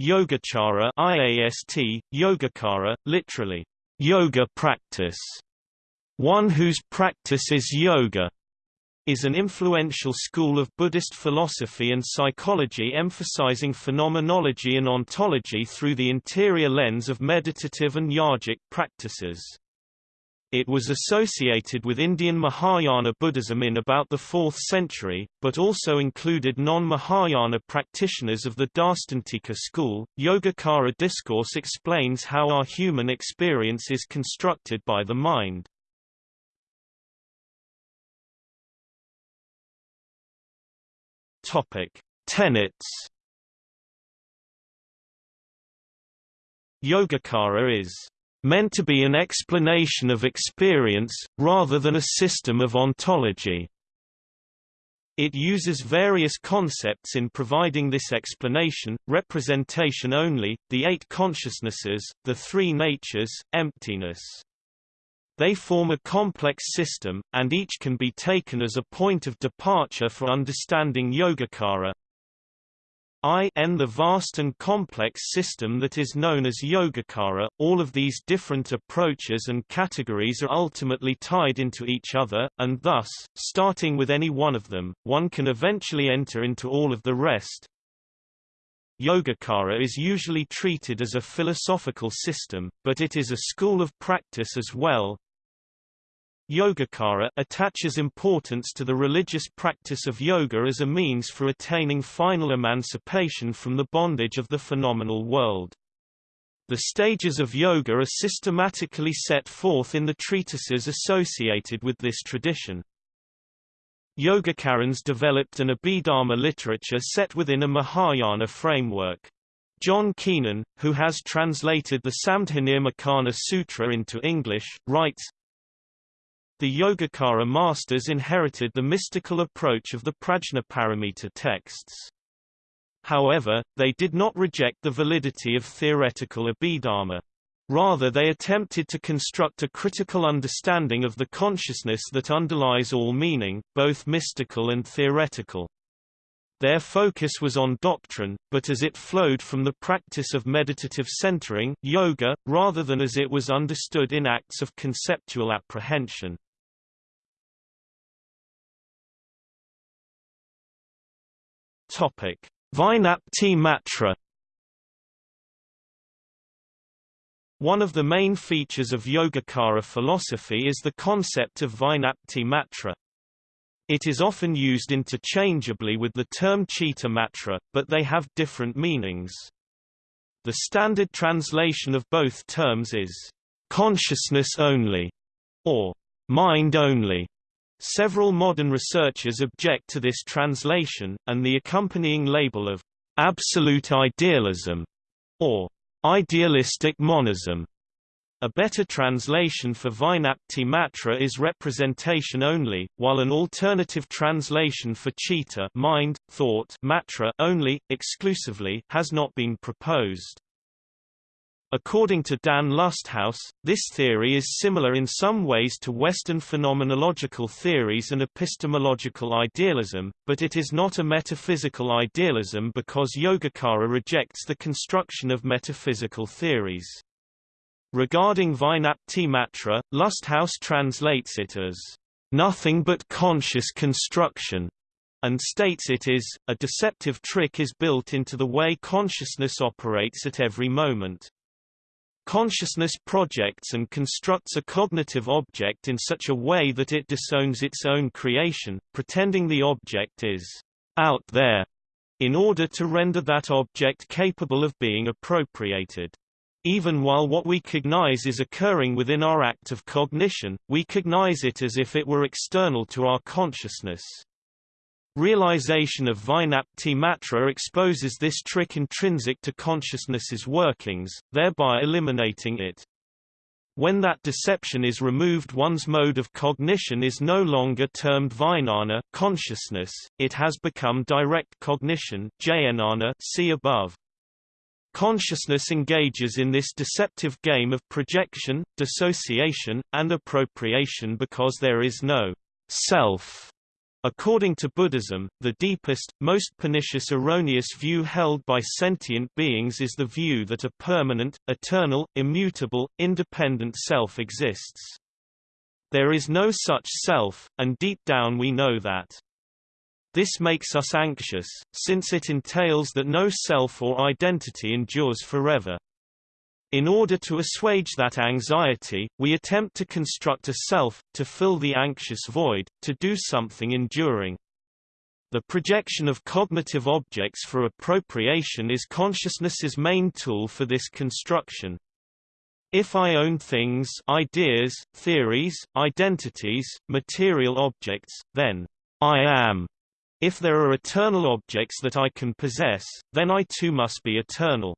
Yogacara IAST, Yogacara, literally, yoga practice, one whose practice is yoga, is an influential school of Buddhist philosophy and psychology emphasizing phenomenology and ontology through the interior lens of meditative and yogic practices. It was associated with Indian Mahayana Buddhism in about the 4th century, but also included non-Mahayana practitioners of the Darstantika school. Yogacara discourse explains how our human experience is constructed by the mind. Topic: Tenets. Yogacara is meant to be an explanation of experience, rather than a system of ontology. It uses various concepts in providing this explanation, representation only, the eight consciousnesses, the three natures, emptiness. They form a complex system, and each can be taken as a point of departure for understanding Yogacara. I the vast and complex system that is known as Yogacara, all of these different approaches and categories are ultimately tied into each other, and thus, starting with any one of them, one can eventually enter into all of the rest. Yogacara is usually treated as a philosophical system, but it is a school of practice as well, Yogacara attaches importance to the religious practice of yoga as a means for attaining final emancipation from the bondage of the phenomenal world. The stages of yoga are systematically set forth in the treatises associated with this tradition. Yogacarans developed an Abhidharma literature set within a Mahayana framework. John Keenan, who has translated the Samdhinirmocana Sutra into English, writes, the Yogacara masters inherited the mystical approach of the Prajnaparamita texts. However, they did not reject the validity of theoretical Abhidharma. Rather they attempted to construct a critical understanding of the consciousness that underlies all meaning, both mystical and theoretical. Their focus was on doctrine, but as it flowed from the practice of meditative centering yoga, rather than as it was understood in acts of conceptual apprehension. Topic: Vijnapti Matra One of the main features of Yogacara philosophy is the concept of Vijnapti Matra. It is often used interchangeably with the term Chitta Matra, but they have different meanings. The standard translation of both terms is consciousness only or mind only. Several modern researchers object to this translation, and the accompanying label of absolute idealism or idealistic monism. A better translation for Vijnapti Matra is representation only, while an alternative translation for Chitta mind, thought matra only, exclusively has not been proposed. According to Dan Lusthaus, this theory is similar in some ways to Western phenomenological theories and epistemological idealism, but it is not a metaphysical idealism because Yogacara rejects the construction of metaphysical theories. Regarding Vijnapti Matra, Lusthaus translates it as nothing but conscious construction, and states it is, a deceptive trick is built into the way consciousness operates at every moment. Consciousness projects and constructs a cognitive object in such a way that it disowns its own creation, pretending the object is out there, in order to render that object capable of being appropriated. Even while what we cognize is occurring within our act of cognition, we cognize it as if it were external to our consciousness. Realization of Vijnapti Matra exposes this trick intrinsic to consciousness's workings, thereby eliminating it. When that deception is removed one's mode of cognition is no longer termed vijnana consciousness, it has become direct cognition jnana see above. Consciousness engages in this deceptive game of projection, dissociation, and appropriation because there is no self According to Buddhism, the deepest, most pernicious erroneous view held by sentient beings is the view that a permanent, eternal, immutable, independent self exists. There is no such self, and deep down we know that. This makes us anxious, since it entails that no self or identity endures forever. In order to assuage that anxiety, we attempt to construct a self, to fill the anxious void, to do something enduring. The projection of cognitive objects for appropriation is consciousness's main tool for this construction. If I own things ideas, theories, identities, material objects, then I am. If there are eternal objects that I can possess, then I too must be eternal.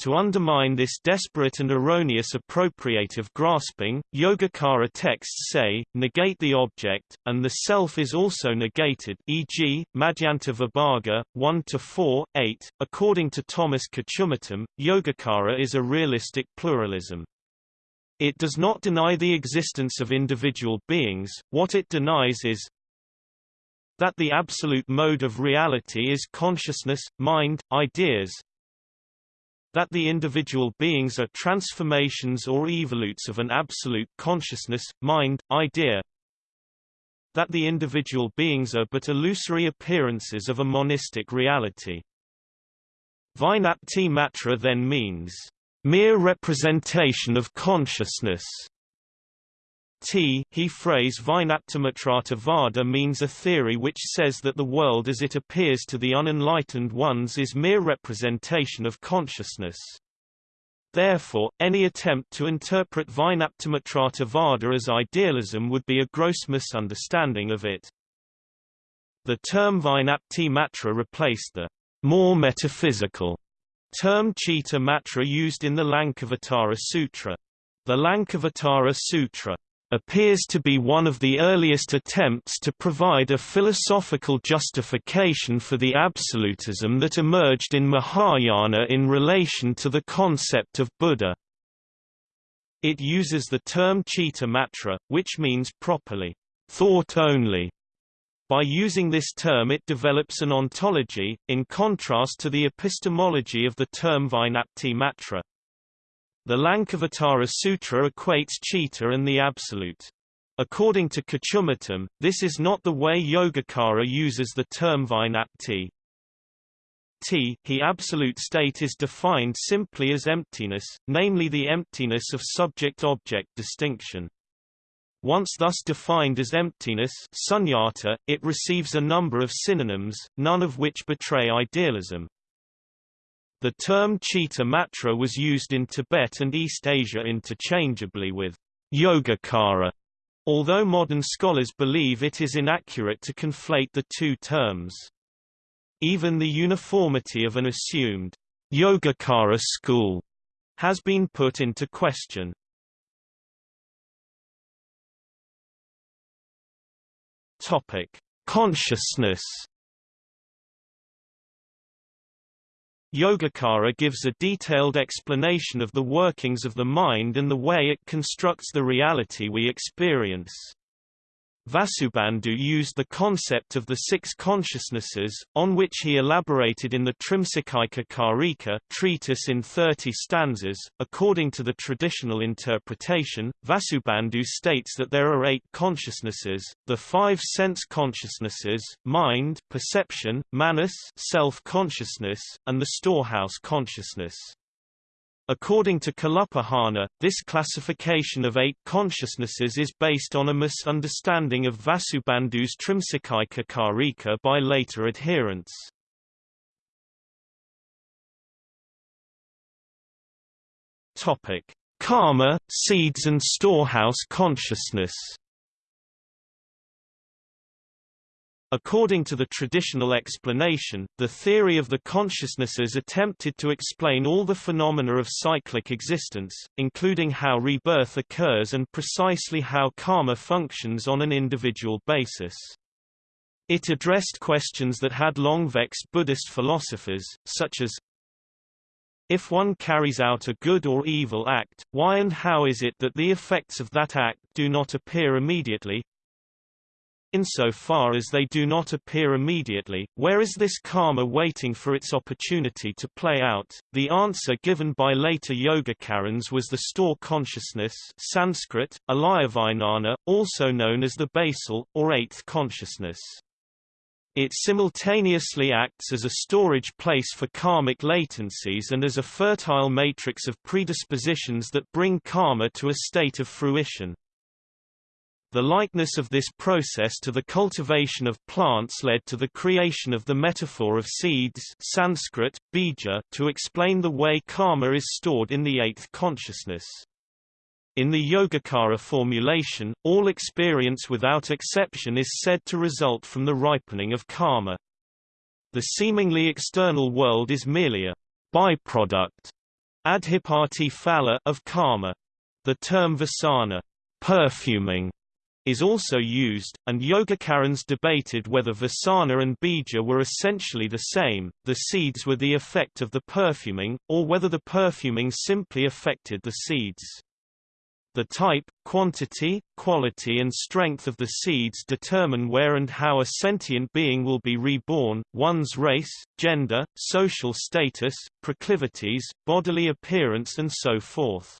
To undermine this desperate and erroneous appropriative grasping, Yogacara texts say, negate the object, and the self is also negated e.g., Madhyanta Vibhaga, 1-4, 8. According to Thomas Kochumuttom, Yogacara is a realistic pluralism. It does not deny the existence of individual beings, what it denies is, that the absolute mode of reality is consciousness, mind, ideas, that the individual beings are transformations or evolutes of an absolute consciousness, mind, idea, that the individual beings are but illusory appearances of a monistic reality. Vijnapti matra then means, mere representation of consciousness, T he phrase Vijnaptimatrata Vada means a theory which says that the world as it appears to the unenlightened ones is mere representation of consciousness. Therefore, any attempt to interpret Vijnaptimatrata Vada as idealism would be a gross misunderstanding of it. The term Vijnapti Matra replaced the more metaphysical term Chitta Matra used in the Lankavatara Sutra. The Lankavatara Sutra appears to be one of the earliest attempts to provide a philosophical justification for the absolutism that emerged in Mahayana in relation to the concept of Buddha. It uses the term chitta matra, which means properly, thought only. By using this term it develops an ontology, in contrast to the epistemology of the term Vijnapti matra. The Lankavatara Sutra equates chitta and the Absolute. According to Kochumuttom, this is not the way Yogacara uses the term Vijnapti. T he absolute state is defined simply as emptiness, namely the emptiness of subject-object distinction. Once thus defined as emptiness sunyata, it receives a number of synonyms, none of which betray idealism. The term Chitta Matra was used in Tibet and East Asia interchangeably with Yogacara, although modern scholars believe it is inaccurate to conflate the two terms. Even the uniformity of an assumed Yogacara school has been put into question. Topic: Consciousness Yogacara gives a detailed explanation of the workings of the mind and the way it constructs the reality we experience. Vasubandhu used the concept of the six consciousnesses, on which he elaborated in the Trimsikaika Karika treatise in 30 stanzas. According to the traditional interpretation, Vasubandhu states that there are eight consciousnesses, the five sense consciousnesses, mind perception, manas self-consciousness, and the storehouse consciousness. According to Kalupahana, this classification of eight consciousnesses is based on a misunderstanding of Vasubandhu's Trimsikaika Karika by later adherents. Topic: Karma, seeds and storehouse consciousness. According to the traditional explanation, the theory of the consciousnesses attempted to explain all the phenomena of cyclic existence, including how rebirth occurs and precisely how karma functions on an individual basis. It addressed questions that had long vexed Buddhist philosophers, such as if one carries out a good or evil act, why and how is it that the effects of that act do not appear immediately? Insofar as they do not appear immediately, where is this karma waiting for its opportunity to play out? The answer given by later Yogacarans was the store consciousness Sanskrit, alayavijnana, also known as the basal, or eighth consciousness. It simultaneously acts as a storage place for karmic latencies and as a fertile matrix of predispositions that bring karma to a state of fruition. The likeness of this process to the cultivation of plants led to the creation of the metaphor of seeds Sanskrit, bija, to explain the way karma is stored in the eighth consciousness. In the Yogacara formulation, all experience without exception is said to result from the ripening of karma. The seemingly external world is merely a byproduct adhipati phala of karma. The term vasana perfuming is also used, and Yogacarans debated whether Vasana and Bija were essentially the same, the seeds were the effect of the perfuming, or whether the perfuming simply affected the seeds. The type, quantity, quality and strength of the seeds determine where and how a sentient being will be reborn, one's race, gender, social status, proclivities, bodily appearance and so forth.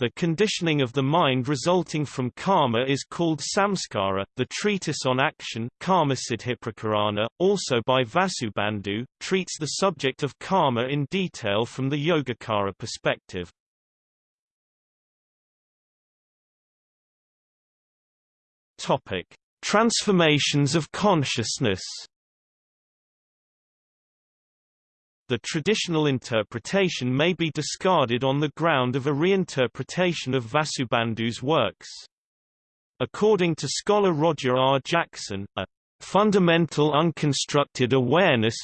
The conditioning of the mind resulting from karma is called samskara. The treatise on action, Karmasiddhiprakarana, also by Vasubandhu, treats the subject of karma in detail from the Yogacara perspective. Topic: Transformations of consciousness. The traditional interpretation may be discarded on the ground of a reinterpretation of Vasubandhu's works. According to scholar Roger R. Jackson, a fundamental unconstructed awareness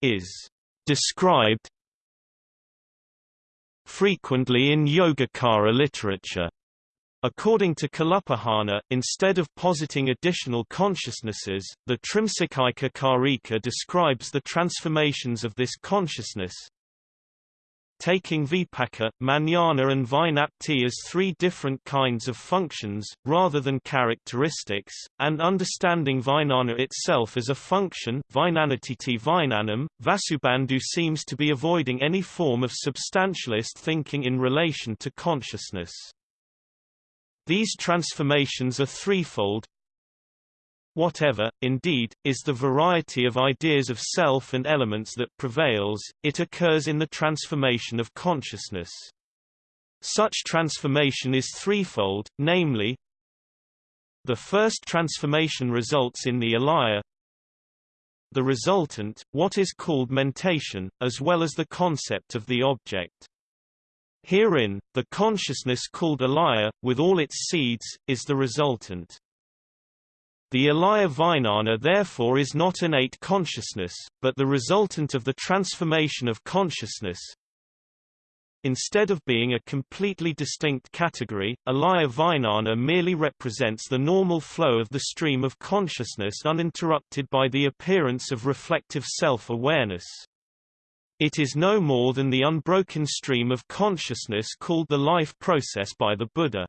is described frequently in Yogacara literature According to Kalupahana, instead of positing additional consciousnesses, the Trimsikaika Karika describes the transformations of this consciousness, taking vipaka, manana and vijnapti as three different kinds of functions, rather than characteristics, and understanding vijnana itself as a function vijnanatiti vijnanam, Vasubandhu seems to be avoiding any form of substantialist thinking in relation to consciousness. These transformations are threefold. Whatever, indeed, is the variety of ideas of self and elements that prevails, it occurs in the transformation of consciousness. Such transformation is threefold, namely, the first transformation results in the alaya, the resultant, what is called mentation, as well as the concept of the object. Herein, the consciousness called alaya, with all its seeds, is the resultant. The alaya vijnana therefore is not innate consciousness, but the resultant of the transformation of consciousness. Instead of being a completely distinct category, alaya vijnana merely represents the normal flow of the stream of consciousness uninterrupted by the appearance of reflective self-awareness. It is no more than the unbroken stream of consciousness called the life process by the Buddha.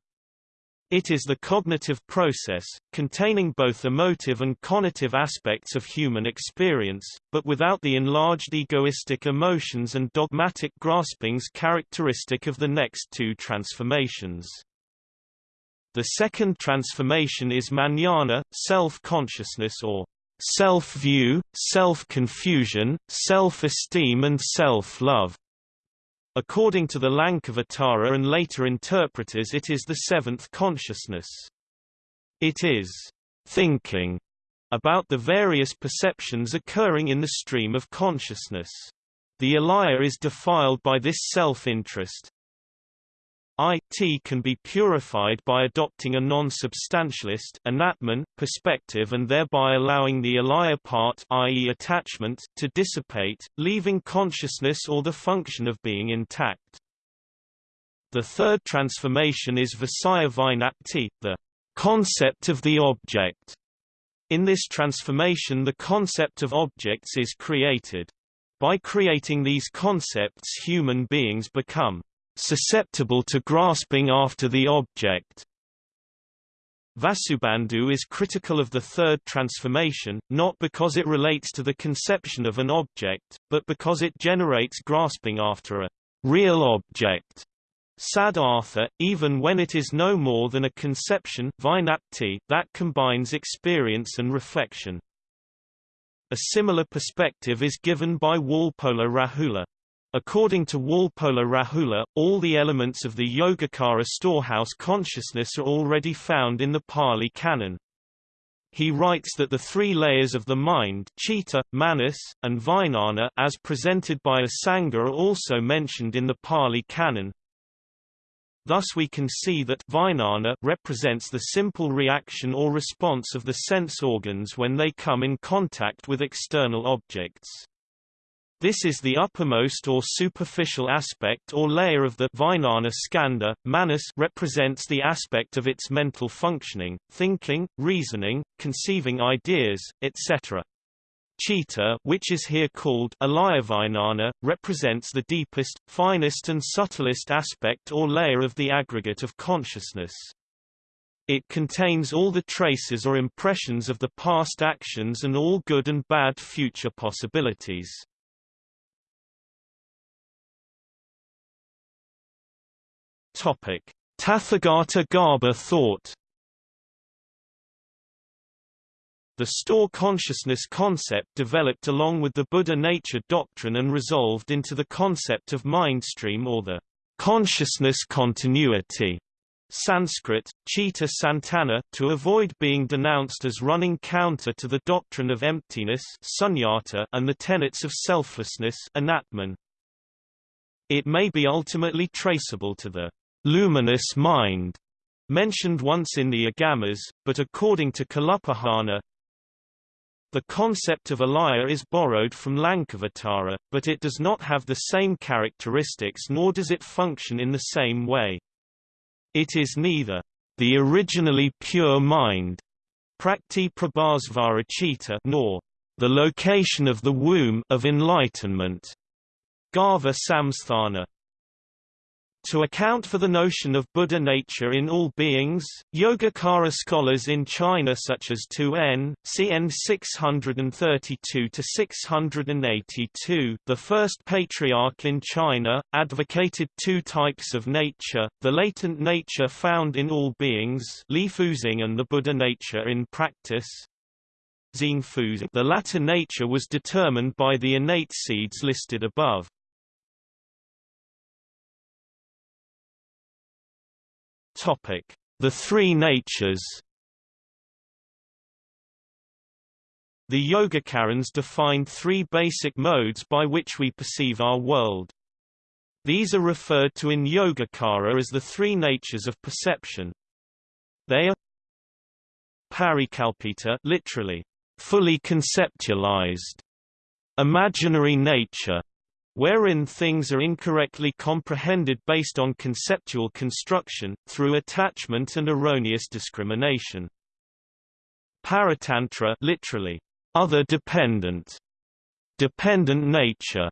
It is the cognitive process, containing both emotive and conative aspects of human experience, but without the enlarged egoistic emotions and dogmatic graspings characteristic of the next two transformations. The second transformation is manana, self-consciousness or self-view, self-confusion, self-esteem and self-love. According to the Lankavatara and later interpreters it is the seventh consciousness. It is thinking about the various perceptions occurring in the stream of consciousness. The alaya is defiled by this self-interest, IT can be purified by adopting a non-substantialist perspective and thereby allowing the alaya part i.e. attachment to dissipate, leaving consciousness or the function of being intact. The third transformation is Visaya Vijnapti, the concept of the object. In this transformation the concept of objects is created. By creating these concepts human beings become susceptible to grasping after the object. Vasubandhu is critical of the third transformation, not because it relates to the conception of an object, but because it generates grasping after a real object. Sadartha, even when it is no more than a conception vijnapti, that combines experience and reflection. A similar perspective is given by Walpola Rahula. According to Walpola Rahula, all the elements of the Yogacara storehouse consciousness are already found in the Pali Canon. He writes that the three layers of the mind Chitta, Manas, and Vijnana as presented by Asanga are also mentioned in the Pali Canon, Thus we can see that Vijnana represents the simple reaction or response of the sense organs when they come in contact with external objects. This is the uppermost or superficial aspect or layer of the Vijnana skandha. Manas represents the aspect of its mental functioning, thinking, reasoning, conceiving ideas, etc. Chitta which is here called Alayavijnana, represents the deepest, finest and subtlest aspect or layer of the aggregate of consciousness. It contains all the traces or impressions of the past actions and all good and bad future possibilities. Tathagata Garbha thought. The store consciousness concept developed along with the Buddha nature doctrine and resolved into the concept of mindstream or the consciousness continuity. Sanskrit, Chitta Santana, to avoid being denounced as running counter to the doctrine of emptiness sunyata and the tenets of selflessness anatman. It may be ultimately traceable to the luminous mind mentioned once in the Agamas, but according to Kalupahana, the concept of alaya is borrowed from Lankavatara, but it does not have the same characteristics nor does it function in the same way. It is neither the originally pure mind Prakrti Prabhasvara Chitta nor the location of the womb of enlightenment Garbha Samsthana. To account for the notion of Buddha nature in all beings, Yogacara scholars in China such as Tu En, CN 632-682, the first patriarch in China, advocated two types of nature, the latent nature found in all beings Lifuzing and the Buddha nature in practice. The latter nature was determined by the innate seeds listed above. Topic: The Three Natures. The Yogacarans defined three basic modes by which we perceive our world. These are referred to in Yogacara as the three natures of perception. They are parikalpita literally, fully conceptualized, imaginary nature, wherein things are incorrectly comprehended based on conceptual construction, through attachment and erroneous discrimination. Paratantra literally, other dependent, dependent nature,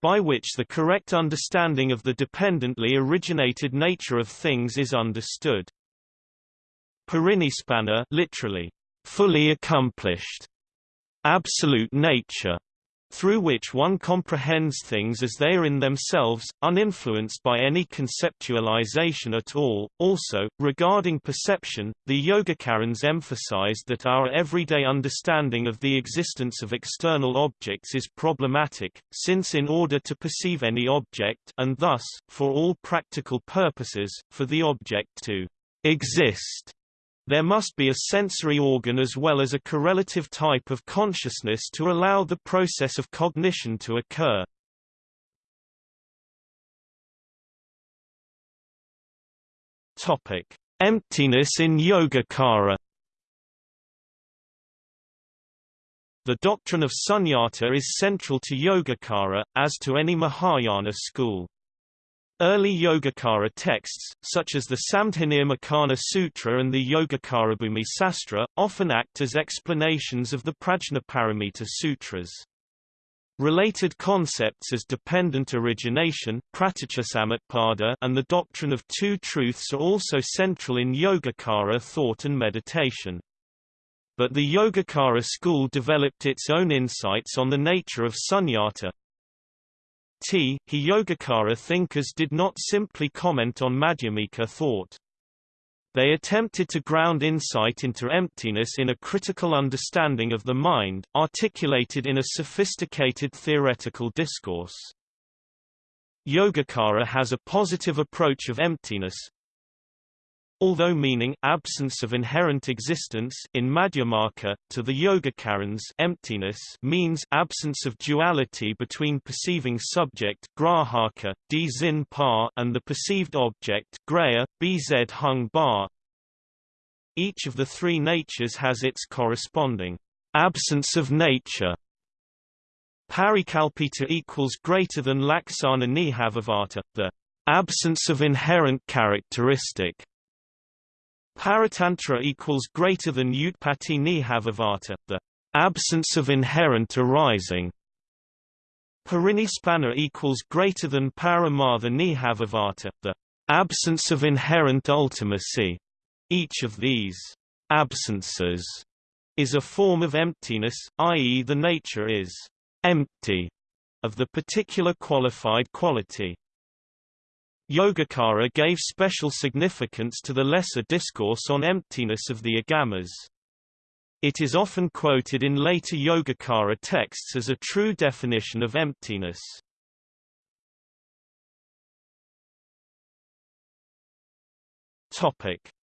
by which the correct understanding of the dependently originated nature of things is understood. Parinispanna literally, fully accomplished, absolute nature, through which one comprehends things as they are in themselves, uninfluenced by any conceptualization at all. Also, regarding perception, the Yogacarans emphasized that our everyday understanding of the existence of external objects is problematic, since in order to perceive any object and thus, for all practical purposes, for the object to exist, there must be a sensory organ as well as a correlative type of consciousness to allow the process of cognition to occur. Topic: Emptiness in Yogacara. The doctrine of sunyata is central to Yogacara, as to any Mahayana school. Early Yogacara texts, such as the Samdhinirmocana Sutra and the Yogacarabhumi Sastra, often act as explanations of the Prajnaparamita Sutras. Related concepts as dependent origination and the doctrine of two truths are also central in Yogacara thought and meditation. But the Yogacara school developed its own insights on the nature of sunyata. T. He Yogacara thinkers did not simply comment on Madhyamika thought. They attempted to ground insight into emptiness in a critical understanding of the mind, articulated in a sophisticated theoretical discourse. Yogacara has a positive approach of emptiness, although meaning absence of inherent existence in Madhyamaka, to the Yogacarans emptiness means absence of duality between perceiving subject grahaka, dzin pa, and the perceived object graya, bz hung bar. Each of the three natures has its corresponding absence of nature. Parikalpita equals greater than laksana nihavavata, the absence of inherent characteristic. Paratantra equals greater than Utpatti Nihavavata, the absence of inherent arising. Parinispanna equals greater than Paramartha Nihavavata, the absence of inherent ultimacy. Each of these absences is a form of emptiness, i.e. the nature is empty of the particular qualified quality. Yogacara gave special significance to the lesser discourse on emptiness of the agamas. It is often quoted in later Yogacara texts as a true definition of emptiness.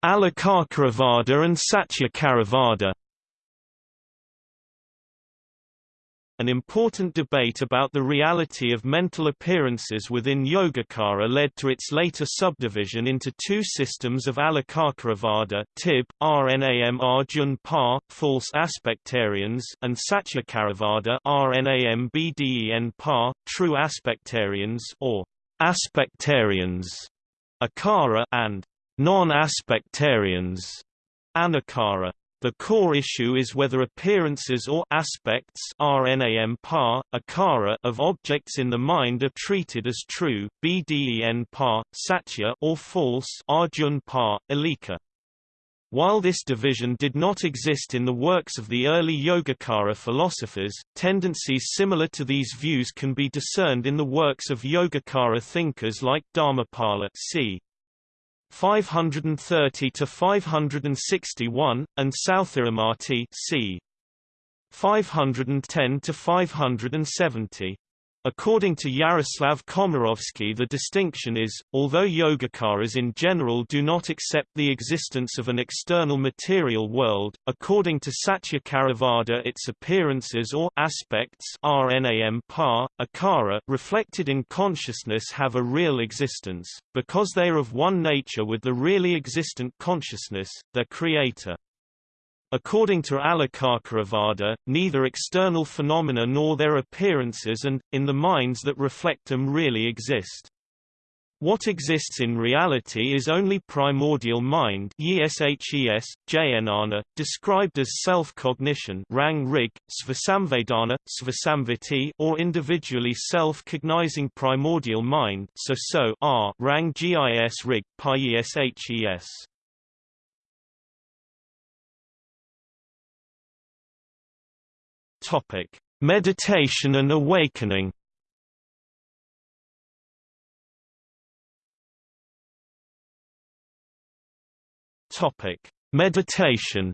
Alokacaravada and Satyacaravada An important debate about the reality of mental appearances within Yogacara led to its later subdivision into two systems of Alokacaravada Tib, Rnam Arjun Pa, false aspectarians and Satyacaravada Rnam Bden Pa, true aspectarians or aspectarians, Akara and non-aspectarians, Anakara. The core issue is whether appearances or aspects RNAM par, akara of objects in the mind are treated as true BDEN par, satya or false Arjun par, alika. While this division did not exist in the works of the early Yogacara philosophers, tendencies similar to these views can be discerned in the works of Yogacara thinkers like Dharmapala c. 530 to 561, and Sthiramati c. 510 to 570. According to Yaroslav Komarovski the distinction is, although Yogacaras in general do not accept the existence of an external material world, according to Satyacaravada its appearances or aspects RNAM par, akara reflected in consciousness have a real existence, because they are of one nature with the really existent consciousness, their creator. According to Alokacaravada, neither external phenomena nor their appearances and, in the minds that reflect them really exist. What exists in reality is only primordial mind Jnana, described as self-cognition or individually self-cognizing primordial mind so so r rang gis rig, Topic: Meditation and awakening. Topic: Meditation.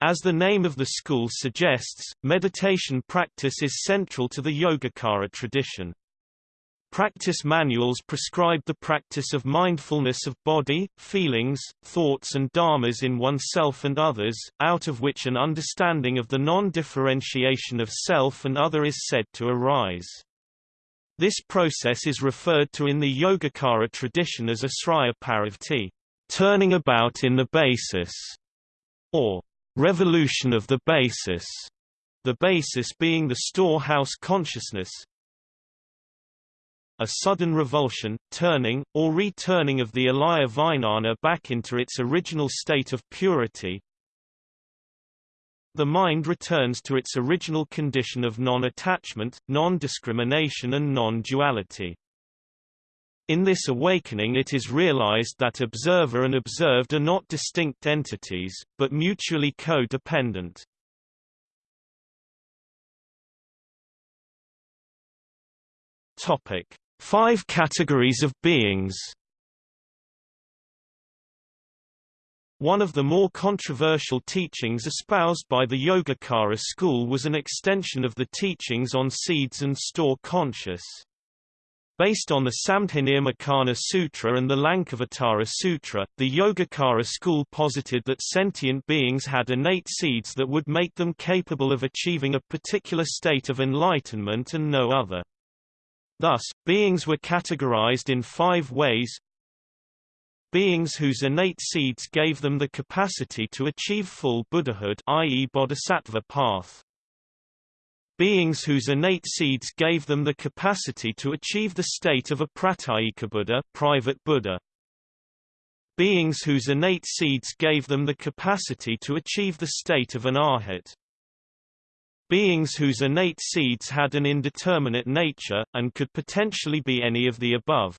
As the name of the school suggests, meditation practice is central to the Yogacara tradition. Practice manuals prescribe the practice of mindfulness of body, feelings, thoughts and dharmas in oneself and others, out of which an understanding of the non-differentiation of self and other is said to arise. This process is referred to in the Yogacara tradition as asraya paravrtti, turning about in the basis, or revolution of the basis, the basis being the storehouse consciousness, a sudden revulsion, turning, or returning of the alaya vijnana back into its original state of purity. the mind returns to its original condition of non-attachment, non-discrimination and non-duality. In this awakening it is realized that observer and observed are not distinct entities, but mutually co-dependent. Topic: Five categories of beings. One of the more controversial teachings espoused by the Yogacara school was an extension of the teachings on seeds and store conscious. Based on the Samdhinirmocana Sutra and the Lankavatara Sutra, the Yogacara school posited that sentient beings had innate seeds that would make them capable of achieving a particular state of enlightenment and no other. Thus, beings were categorized in five ways Beings whose innate seeds gave them the capacity to achieve full Buddhahood i.e. bodhisattva path. Beings whose innate seeds gave them the capacity to achieve the state of a pratyeka Buddha, private Buddha. Beings whose innate seeds gave them the capacity to achieve the state of an arhat. Beings whose innate seeds had an indeterminate nature, and could potentially be any of the above.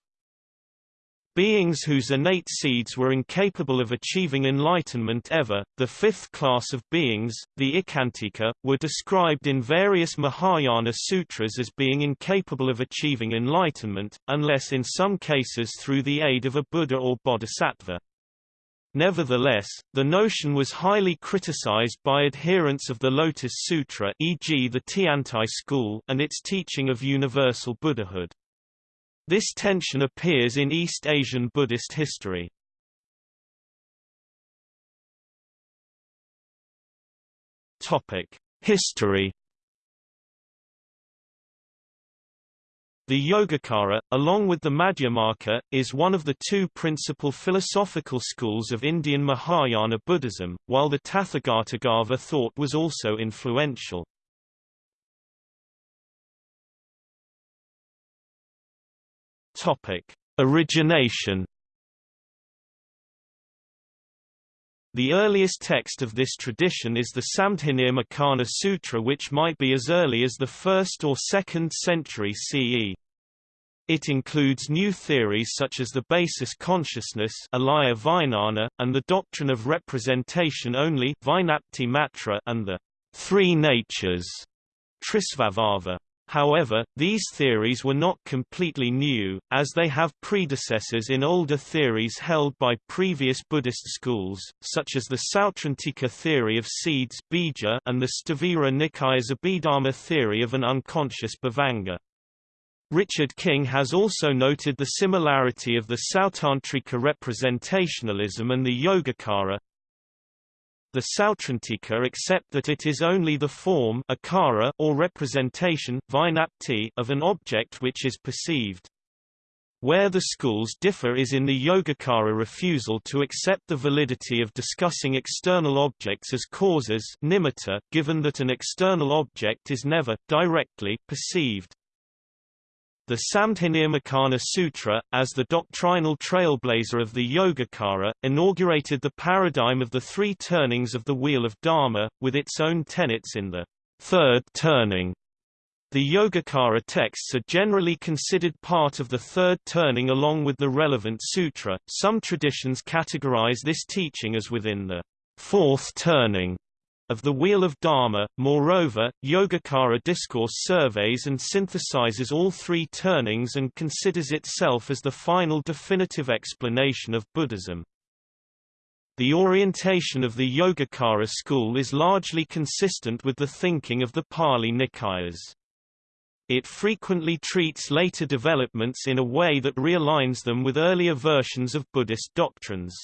Beings whose innate seeds were incapable of achieving enlightenment ever, the fifth class of beings, the Icchantika, were described in various Mahayana sutras as being incapable of achieving enlightenment, unless in some cases through the aid of a Buddha or Bodhisattva. Nevertheless, the notion was highly criticized by adherents of the Lotus Sutra e.g. the Tiantai school and its teaching of universal Buddhahood. This tension appears in East Asian Buddhist history. History The Yogacara, along with the Madhyamaka, is one of the two principal philosophical schools of Indian Mahayana Buddhism, while the Tathagatagarbha thought was also influential. Topic: Origination The earliest text of this tradition is the Samdhinirmocana Sutra which might be as early as the 1st or 2nd century CE. It includes new theories such as the basis consciousness and the doctrine of representation only and the three natures Trisvabhava. However, these theories were not completely new, as they have predecessors in older theories held by previous Buddhist schools, such as the Sautrantika theory of seeds bija and the Sthavira Nikaya's Abhidharma theory of an unconscious bhavanga. Richard King has also noted the similarity of the Sautrantika representationalism and the Yogacara, the Sautrantika accept that it is only the form akara or representation vijnapti of an object which is perceived. Where the schools differ is in the Yogacara refusal to accept the validity of discussing external objects as causes nimitta, given that an external object is never, directly, perceived. The Samdhinirmocana Sutra, as the doctrinal trailblazer of the Yogacara, inaugurated the paradigm of the three turnings of the Wheel of Dharma, with its own tenets in the third turning. The Yogacara texts are generally considered part of the third turning along with the relevant sutra. Some traditions categorize this teaching as within the fourth turning of the Wheel of Dharma. Moreover, Yogacara discourse surveys and synthesizes all three turnings and considers itself as the final definitive explanation of Buddhism. The orientation of the Yogacara school is largely consistent with the thinking of the Pali Nikayas. It frequently treats later developments in a way that realigns them with earlier versions of Buddhist doctrines.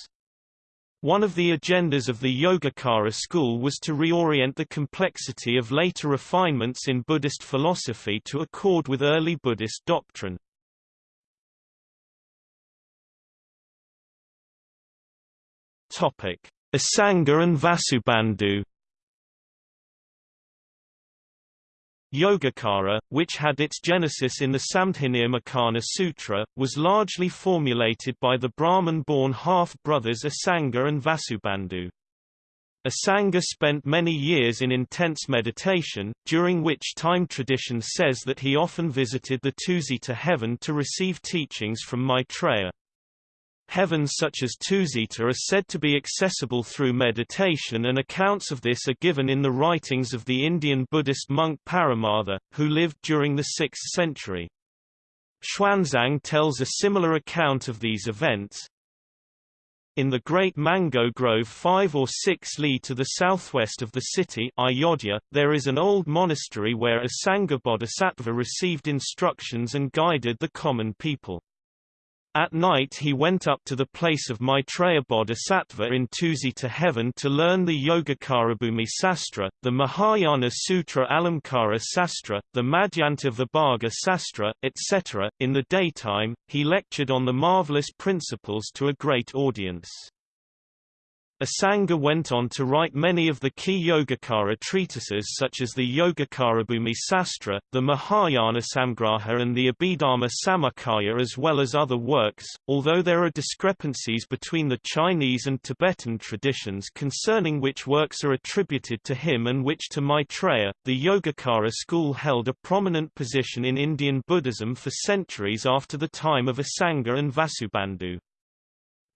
One of the agendas of the Yogacara school was to reorient the complexity of later refinements in Buddhist philosophy to accord with early Buddhist doctrine. Asanga and Vasubandhu Yogacara, which had its genesis in the Samdhinirmocana Sutra, was largely formulated by the Brahman-born half-brothers Asanga and Vasubandhu. Asanga spent many years in intense meditation, during which time tradition says that he often visited the Tusita heaven to receive teachings from Maitreya. Heavens such as Tusita are said to be accessible through meditation and accounts of this are given in the writings of the Indian Buddhist monk Paramartha, who lived during the 6th century. Xuanzang tells a similar account of these events. In the Great Mango Grove 5 or 6 li to the southwest of the city Ayodhya, there is an old monastery where Asanga Bodhisattva received instructions and guided the common people. At night he went up to the place of Maitreya Bodhisattva in Tusita heaven to learn the Yogacarabhumi Sastra, the Mahayana Sutra Alamkara Sastra, the Madhyantavibhaga Sastra, etc. In the daytime, he lectured on the marvelous principles to a great audience. Asanga went on to write many of the key Yogacara treatises such as the Yogacarabhumi Sastra, the Mahayana Samgraha and the Abhidharma Samuccaya as well as other works, although there are discrepancies between the Chinese and Tibetan traditions concerning which works are attributed to him and which to Maitreya. The Yogacara school held a prominent position in Indian Buddhism for centuries after the time of Asanga and Vasubandhu.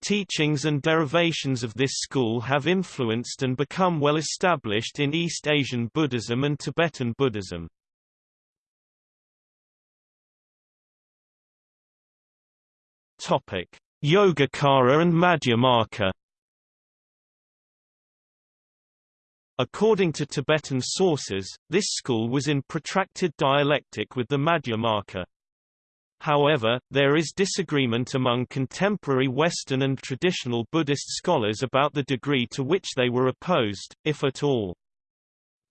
Teachings and derivations of this school have influenced and become well established in East Asian Buddhism and Tibetan Buddhism. Topic: Yogacara and Madhyamaka. According to Tibetan sources, this school was in protracted dialectic with the Madhyamaka. However, there is disagreement among contemporary Western and traditional Buddhist scholars about the degree to which they were opposed, if at all.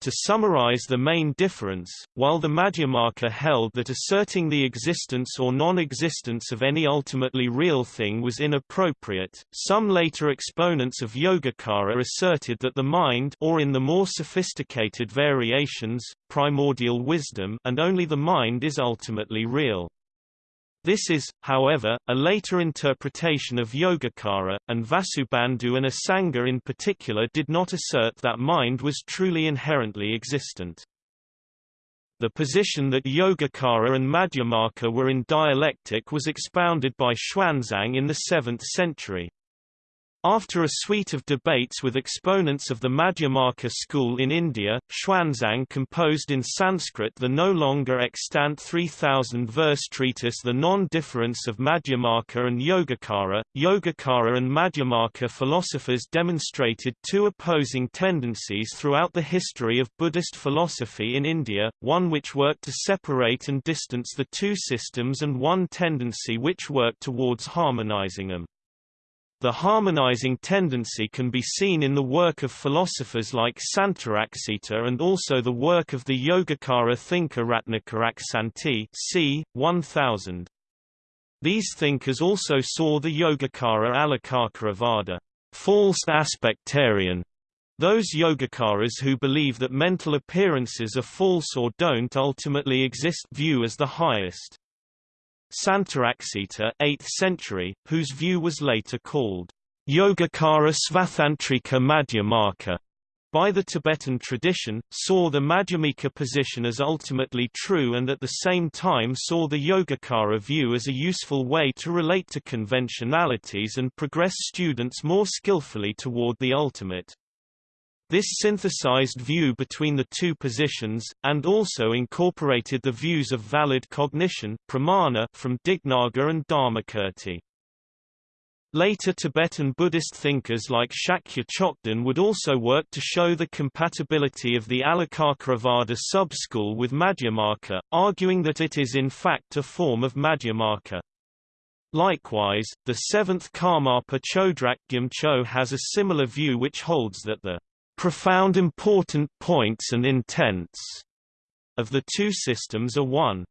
To summarize the main difference, while the Madhyamaka held that asserting the existence or non-existence of any ultimately real thing was inappropriate, some later exponents of Yogacara asserted that the mind or in the more sophisticated variations, primordial wisdom and only the mind is ultimately real. This is, however, a later interpretation of Yogacara, and Vasubandhu and Asanga in particular did not assert that mind was truly inherently existent. The position that Yogacara and Madhyamaka were in dialectic was expounded by Xuanzang in the 7th century. After a suite of debates with exponents of the Madhyamaka school in India, Xuanzang composed in Sanskrit the no longer extant 3,000-verse treatise The Non-Difference of Madhyamaka and Yogacara. Yogacara and Madhyamaka philosophers demonstrated two opposing tendencies throughout the history of Buddhist philosophy in India, one which worked to separate and distance the two systems and one tendency which worked towards harmonizing them. The harmonizing tendency can be seen in the work of philosophers like Santaraksita and also the work of the Yogacara thinker Ratnakaraksanti c. 1000. These thinkers also saw the Yogacara Alakarkaravada false aspectarian, those Yogacaras who believe that mental appearances are false or don't ultimately exist view as the highest. Santaraksita 8th century, whose view was later called Yogacara Svatantrika Madhyamaka by the Tibetan tradition, saw the Madhyamika position as ultimately true and at the same time saw the Yogacara view as a useful way to relate to conventionalities and progress students more skillfully toward the ultimate. This synthesized view between the two positions, and also incorporated the views of valid cognition pramana from Dignaga and Dharmakirti. Later Tibetan Buddhist thinkers like Shakya Chokden would also work to show the compatibility of the Alakarkaravada sub-school with Madhyamaka, arguing that it is in fact a form of Madhyamaka. Likewise, the seventh Karmapa Chodrak Gyamcho has a similar view which holds that the profound important points and intents of the two systems are one.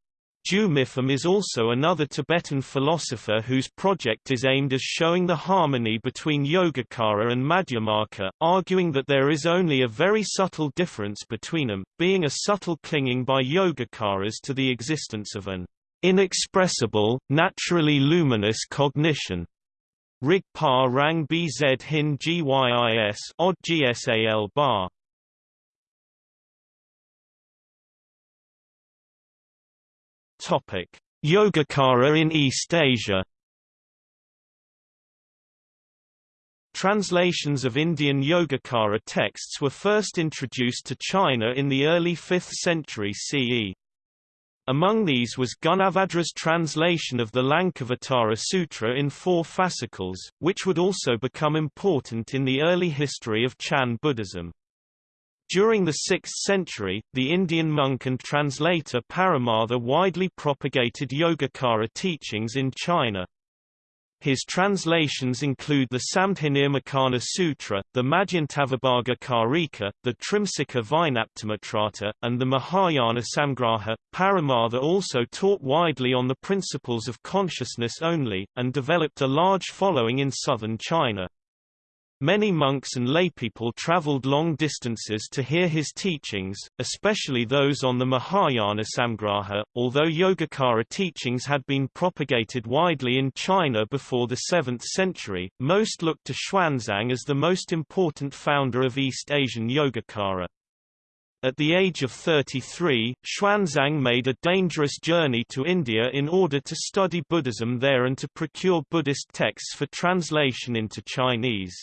Ju Mipham is also another Tibetan philosopher whose project is aimed at showing the harmony between Yogacara and Madhyamaka, arguing that there is only a very subtle difference between them, being a subtle clinging by Yogacaras to the existence of an inexpressible, naturally luminous cognition, Rig Pa Rang Bz Hin Gyis odd GSAL bar. Topic: Yogacara in East Asia. Translations of Indian Yogacara texts were first introduced to China in the early 5th century CE. Among these was Gunabhadra's translation of the Lankavatara Sutra in four fascicles, which would also become important in the early history of Chan Buddhism. During the 6th century, the Indian monk and translator Paramartha widely propagated Yogacara teachings in China. His translations include the Samdhinirmocana Sutra, the Madhyantavibhaga Karika, the Trimsika Vijnaptimatrata, and the Mahayana Samgraha. Paramartha also taught widely on the principles of consciousness only, and developed a large following in southern China. Many monks and laypeople traveled long distances to hear his teachings, especially those on the Mahayana Samgraha. Although Yogacara teachings had been propagated widely in China before the 7th century, most looked to Xuanzang as the most important founder of East Asian Yogacara. At the age of 33, Xuanzang made a dangerous journey to India in order to study Buddhism there and to procure Buddhist texts for translation into Chinese.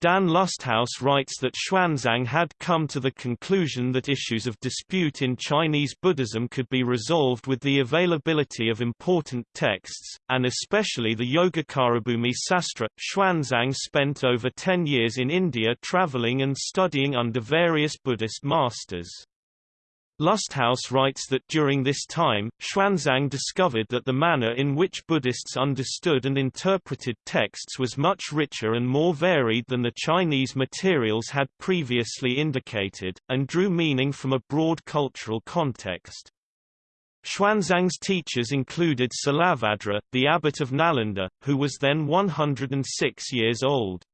Dan Lusthaus writes that Xuanzang had come to the conclusion that issues of dispute in Chinese Buddhism could be resolved with the availability of important texts, and especially the Yogacarabhumi Sastra. Xuanzang spent over ten years in India traveling and studying under various Buddhist masters. Lusthaus writes that during this time, Xuanzang discovered that the manner in which Buddhists understood and interpreted texts was much richer and more varied than the Chinese materials had previously indicated, and drew meaning from a broad cultural context. Xuanzang's teachers included Silabhadra, the abbot of Nalanda, who was then 106 years old.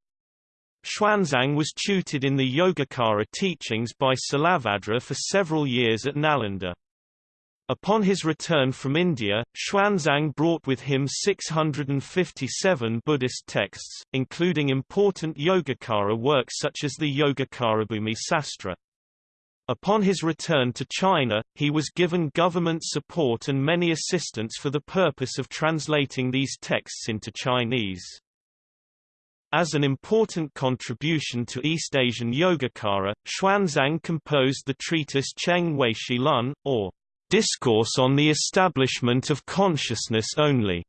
Xuanzang was tutored in the Yogacara teachings by Silabhadra for several years at Nalanda. Upon his return from India, Xuanzang brought with him 657 Buddhist texts, including important Yogacara works such as the Yogacarabhumi Sastra. Upon his return to China, he was given government support and many assistants for the purpose of translating these texts into Chinese. As an important contribution to East Asian Yogacara, Xuanzang composed the treatise Cheng Wei Shi Lun, or Discourse on the Establishment of Consciousness Only.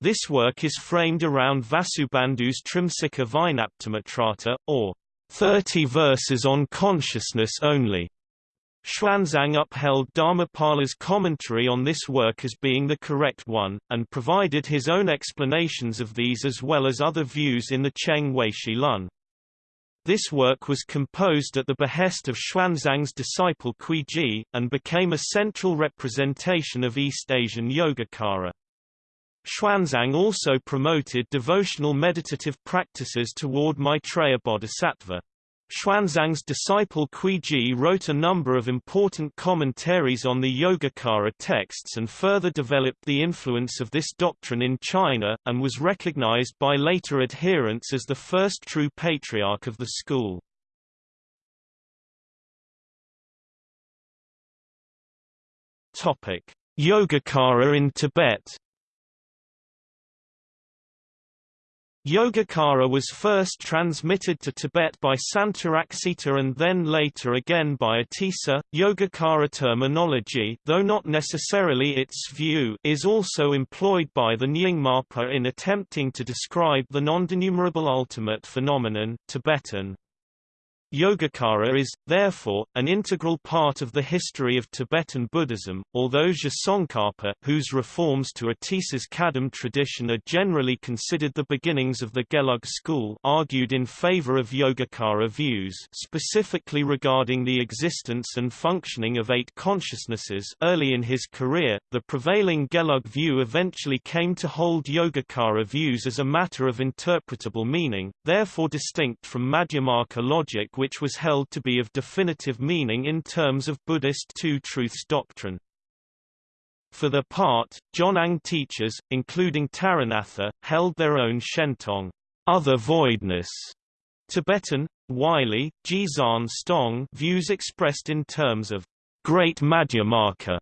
This work is framed around Vasubandhu's Trimsika Vijnaptimatrata, or 30 verses on consciousness only. Xuanzang upheld Dharmapala's commentary on this work as being the correct one, and provided his own explanations of these as well as other views in the Cheng Weishi Lun. This work was composed at the behest of Xuanzang's disciple Kui Ji, and became a central representation of East Asian Yogacara. Xuanzang also promoted devotional meditative practices toward Maitreya Bodhisattva. Xuanzang's disciple Ji wrote a number of important commentaries on the Yogacara texts and further developed the influence of this doctrine in China, and was recognized by later adherents as the first true patriarch of the school. Yogacara in Tibet Yogacara was first transmitted to Tibet by Santaraksita and then later again by Atisa. Yogacara terminology, though not necessarily its view, is also employed by the Nyingmapa in attempting to describe the non-denumerable ultimate phenomenon Tibetan. Yogacara is, therefore, an integral part of the history of Tibetan Buddhism, although Tsongkhapa whose reforms to Atisa's Kadam tradition are generally considered the beginnings of the Gelug school argued in favor of Yogacara views specifically regarding the existence and functioning of eight consciousnesses. Early in his career, the prevailing Gelug view eventually came to hold Yogacara views as a matter of interpretable meaning, therefore distinct from Madhyamaka logic which was held to be of definitive meaning in terms of Buddhist two truths doctrine. For their part, Jonang teachers, including Taranatha, held their own Shentong other voidness Tibetan, Wylie, Jizan Stong views expressed in terms of great Madhyamaka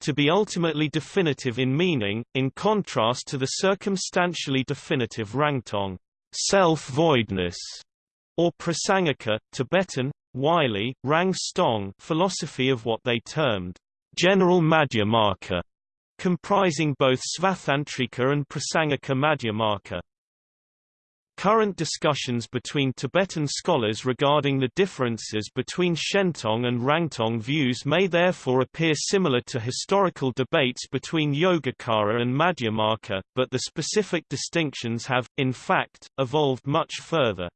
to be ultimately definitive in meaning, in contrast to the circumstantially definitive Rangtong self-voidness, or Prasangika, Tibetan, Wylie, Rang Stong philosophy of what they termed general Madhyamaka, comprising both Svatantrika and Prasangika Madhyamaka. Current discussions between Tibetan scholars regarding the differences between Shentong and Rangtong views may therefore appear similar to historical debates between Yogacara and Madhyamaka, but the specific distinctions have, in fact, evolved much further.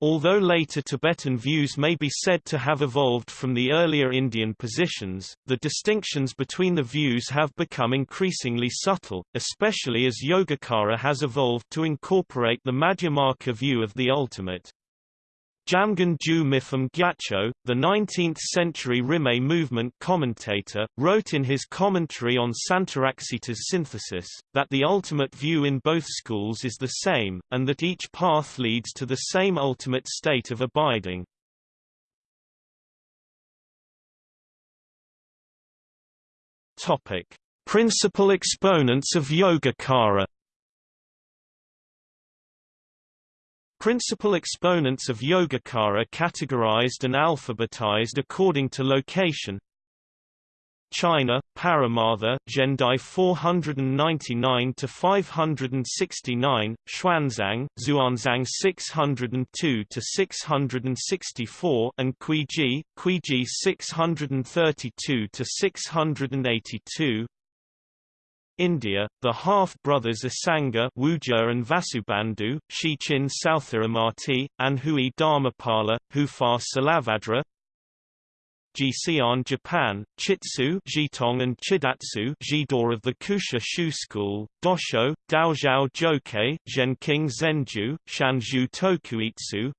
Although later Tibetan views may be said to have evolved from the earlier Indian positions, the distinctions between the views have become increasingly subtle, especially as Yogacara has evolved to incorporate the Madhyamaka view of the ultimate. Jamgon Ju Mipham Gyatso, the 19th-century Rimé movement commentator, wrote in his commentary on Santaraksita's synthesis, that the ultimate view in both schools is the same, and that each path leads to the same ultimate state of abiding. Principal exponents of Yogacara Principal exponents of Yogacara categorized and alphabetized according to location. China, Paramartha, Zhendai 499–569, Xuanzang, Xuanzang 602–664 and Kuiji, Kuiji 632–682 India, the half-brothers Asanga Wuja and Vasubandhu, Shichin Sthiramati, and Hui Dharmapala, Hufa Salavadra Jixian Japan, Chitsu Jitong and Chidatsu Jidor of the Kusha Shu School, Dosho, Daozhao Jokei, Zhenking Zenju, Shanzhu Tokuitsu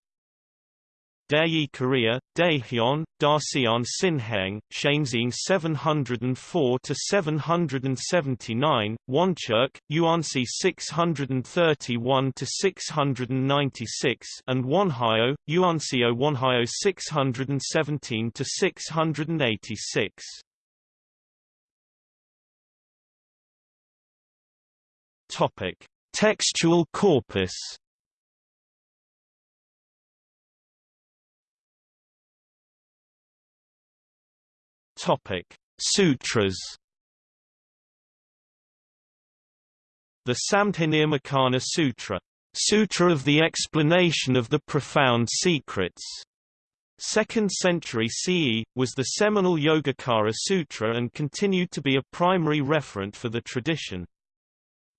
Daeyi Korea, Daehyun, Daseon Sinheng, Shanxing 704 to 779, Woncheuk, Yuansi 631 to 696, and Wonhyo, Yuansio Wonhyo 617 to 686. Topic: Textual corpus. Topic: Sutras. The Samdhinirmocana Sutra, Sutra of the Explanation of the Profound Secrets, 2nd century CE, was the seminal Yogacara Sutra and continued to be a primary referent for the tradition.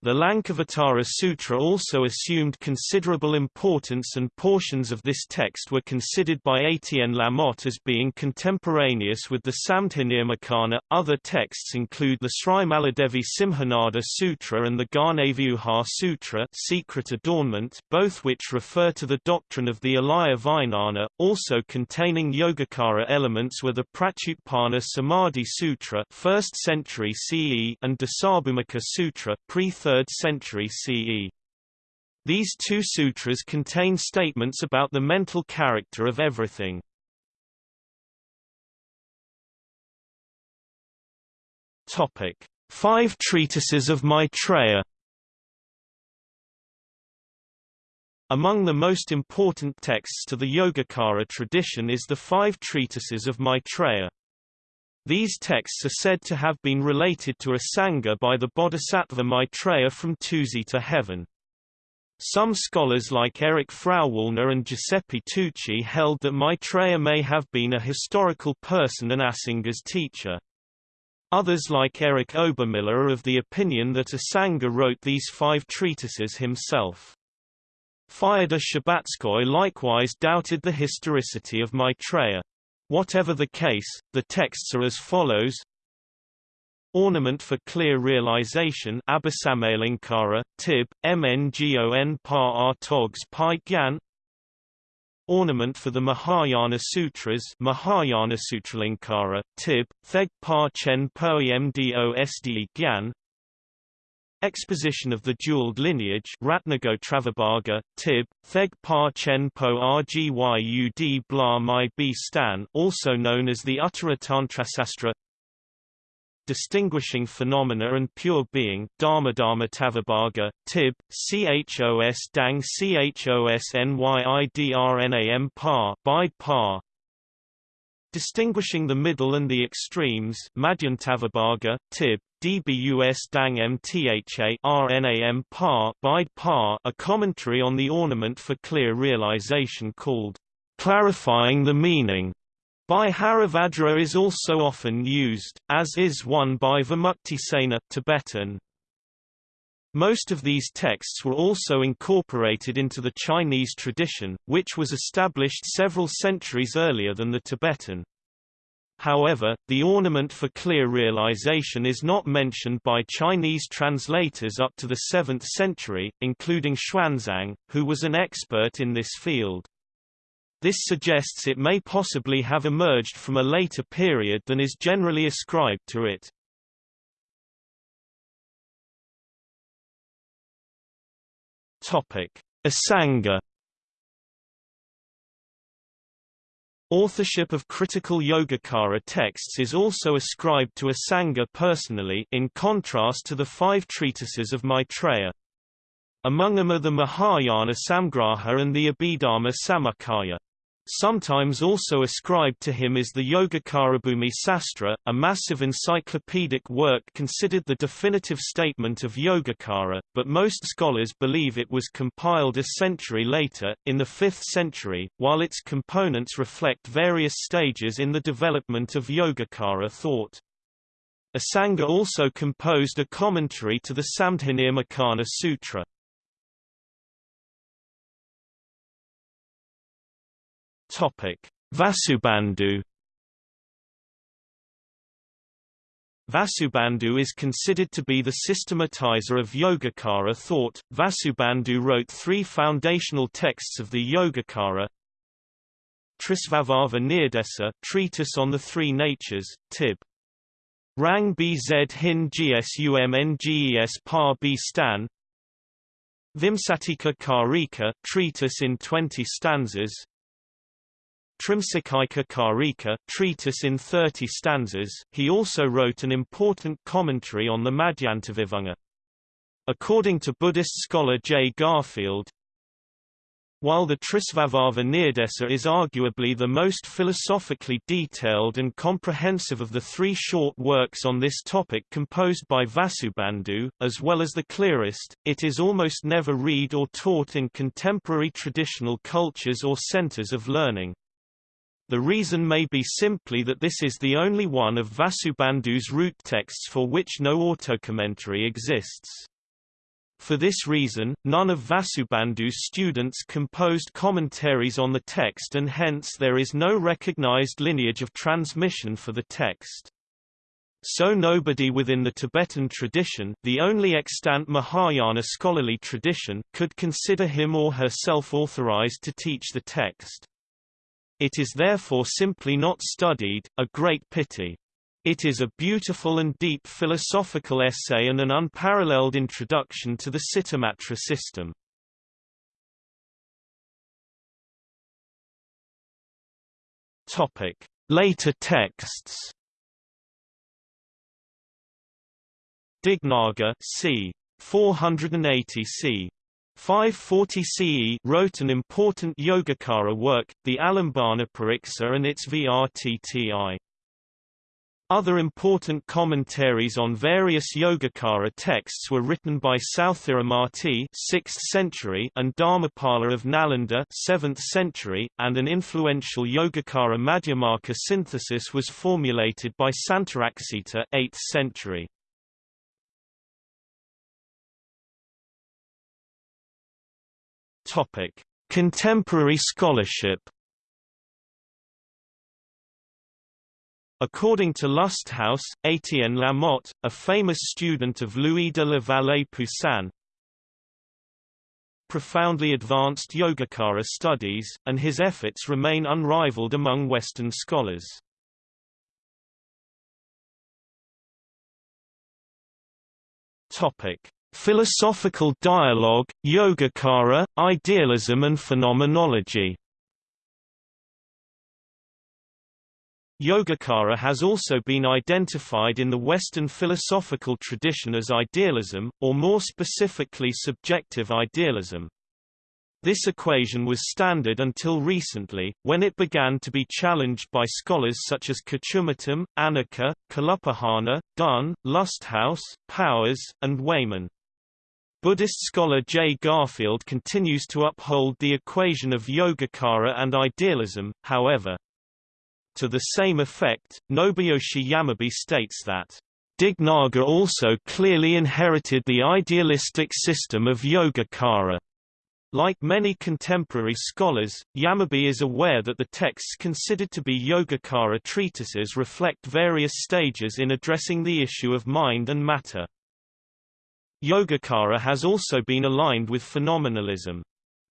The Lankavatara Sutra also assumed considerable importance and portions of this text were considered by Etienne Lamotte as being contemporaneous with the Samdhinirmocana. Other texts include the Sri Maladevi Simhanada Sutra and the Ghanavyuha Sutra Secret Adornment, both which refer to the doctrine of the Alaya Vijnana, also containing Yogacara elements were the Pratyutpana Samadhi Sutra 1st century CE and Dasabhumika Sutra pre 3rd century CE. These two sutras contain statements about the mental character of everything. Topic: Five treatises of Maitreya. Among the most important texts to the Yogacara tradition is the Five Treatises of Maitreya. These texts are said to have been related to a Sangha by the Bodhisattva Maitreya from Tusita heaven. Some scholars like Eric Frauwallner and Giuseppe Tucci held that Maitreya may have been a historical person and Asanga's teacher. Others like Eric Obermiller are of the opinion that Asanga wrote these five treatises himself. Fyodor Shcherbatskoy likewise doubted the historicity of Maitreya. Whatever the case, the texts are as follows. Ornament for Clear Realization Abhisamayalankara, Tib, Mngon Pa Togs Pai Gyan. Ornament for the Mahayana Sutras Mahayana Sutralankara, Tib, Theg Pa Chen Poemdo Sde Gyan Exposition of the Jeweled Lineage Ratnagotravibhaga, Tib, Theg Pa Chen Po Rgyud Bla Mai B Stan also known as the Uttara Tantrasastra. Distinguishing Phenomena and Pure Being Dharmadharmatavibhaga, Tib, Chos Dang Chos Nyidrnam Pa by Pa. Distinguishing the middle and the extremes Madhyantavibhaga, Tib, DBUS Dang MTHA RNAM par by par a commentary on the ornament for clear realization called Clarifying the Meaning by Haribhadra is also often used, as is one by Vimuktisena Tibetan. Most of these texts were also incorporated into the Chinese tradition, which was established several centuries earlier than the Tibetan. However, the ornament for clear realization is not mentioned by Chinese translators up to the 7th century, including Xuanzang, who was an expert in this field. This suggests it may possibly have emerged from a later period than is generally ascribed to it. Asanga Authorship of critical Yogacara texts is also ascribed to Asanga personally in contrast to the five treatises of Maitreya. Among them are the Mahayana Samgraha and the Abhidharma Samuccaya. Sometimes also ascribed to him is the Yogacarabhumi Sastra, a massive encyclopedic work considered the definitive statement of Yogacara, but most scholars believe it was compiled a century later, in the 5th century, while its components reflect various stages in the development of Yogacara thought. Asanga also composed a commentary to the Samdhinirmocana Sutra. Topic: Vasubandhu Vasubandhu is considered to be the systematizer of Yogacara thought. Vasubandhu wrote three foundational texts of the Yogacara. Trisvabhava Nirdesa, treatise on the three natures, Tib. Rang Bz Hin Gsumnges Par B Stan. Vimsatika Karika, treatise in 20 stanzas, Trimsikaika Karika, treatise in 30 stanzas, he also wrote an important commentary on the Madhyantavibhanga. According to Buddhist scholar J. Garfield, while the Trisvabhava Nirdesa is arguably the most philosophically detailed and comprehensive of the three short works on this topic composed by Vasubandhu, as well as the clearest, it is almost never read or taught in contemporary traditional cultures or centers of learning. The reason may be simply that this is the only one of Vasubandhu's root texts for which no autocommentary exists. For this reason, none of Vasubandhu's students composed commentaries on the text and hence there is no recognized lineage of transmission for the text. So nobody within the Tibetan tradition the only extant Mahayana scholarly tradition could consider him or herself authorized to teach the text. It is therefore simply not studied, a great pity. It is a beautiful and deep philosophical essay and an unparalleled introduction to the Cittamatra system. Topic: Later texts. Dignaga c. 480 c. 540 CE wrote an important Yogacara work, the Alambana Pariksa and its Vrtti. Other important commentaries on various Yogacara texts were written by Sthiramati 6th century and Dharmapala of Nalanda 7th century, and an influential Yogacara Madhyamaka synthesis was formulated by Santaraksita 8th century. Topic: Contemporary scholarship. According to Lusthaus, Étienne Lamotte, a famous student of Louis de la Vallée Poussin, profoundly advanced Yogacara studies, and his efforts remain unrivaled among Western scholars. Topic: Philosophical dialogue, Yogacara, idealism and phenomenology. Yogacara has also been identified in the Western philosophical tradition as idealism, or more specifically subjective idealism. This equation was standard until recently, when it began to be challenged by scholars such as Kochumuttom, Anacker, Kalupahana, Dunn, Lusthaus, Powers, and Wayman. Buddhist scholar J. Garfield continues to uphold the equation of Yogacara and idealism, however. To the same effect, Nobuyoshi Yamabe states that Dignaga also clearly inherited the idealistic system of Yogacara. Like many contemporary scholars, Yamabe is aware that the texts considered to be Yogacara treatises reflect various stages in addressing the issue of mind and matter. Yogacara has also been aligned with phenomenalism.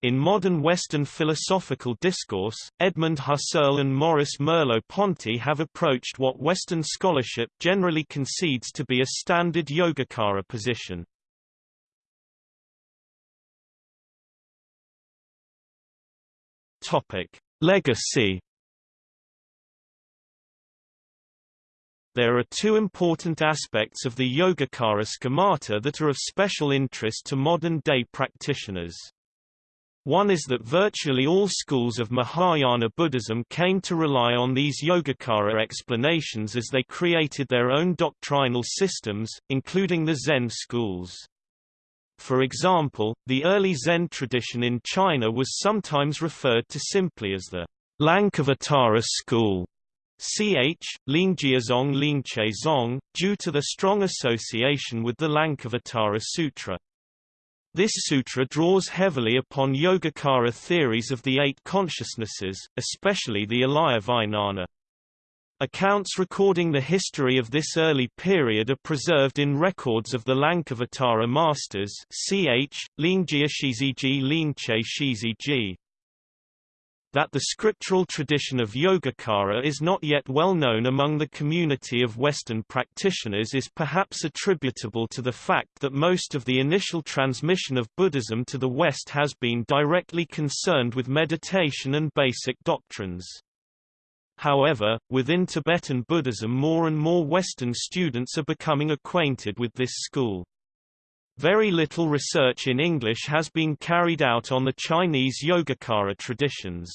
In modern Western philosophical discourse, Edmund Husserl and Maurice Merleau-Ponty have approached what Western scholarship generally concedes to be a standard Yogacara position. Topic: Legacy There are two important aspects of the Yogacara schemata that are of special interest to modern-day practitioners. One is that virtually all schools of Mahayana Buddhism came to rely on these Yogacara explanations as they created their own doctrinal systems, including the Zen schools. For example, the early Zen tradition in China was sometimes referred to simply as the Lankavatara school. Ch. Lingjiazong Lingche Zong, due to the strong association with the Lankavatara Sutra. This sutra draws heavily upon Yogacara theories of the eight consciousnesses, especially the Alaya. Accounts recording the history of this early period are preserved in records of the Lankavatara masters ch. Lingjia Shiziji Lingche Shiziji that the scriptural tradition of Yogacara is not yet well known among the community of Western practitioners is perhaps attributable to the fact that most of the initial transmission of Buddhism to the West has been directly concerned with meditation and basic doctrines. However, within Tibetan Buddhism more and more Western students are becoming acquainted with this school. Very little research in English has been carried out on the Chinese Yogacara traditions.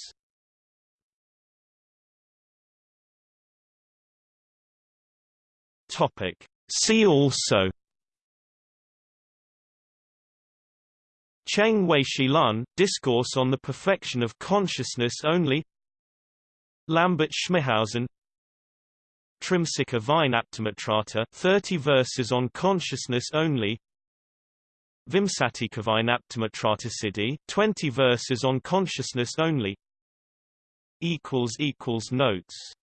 Topic. See also Cheng Weishi Lun, Discourse on the Perfection of Consciousness Only Lambert Schmithausen Trimsika Vijnaptimatrata 30 verses on consciousness only Vimsatikavijnaptimatratasiddhi 20 verses on consciousness only. Notes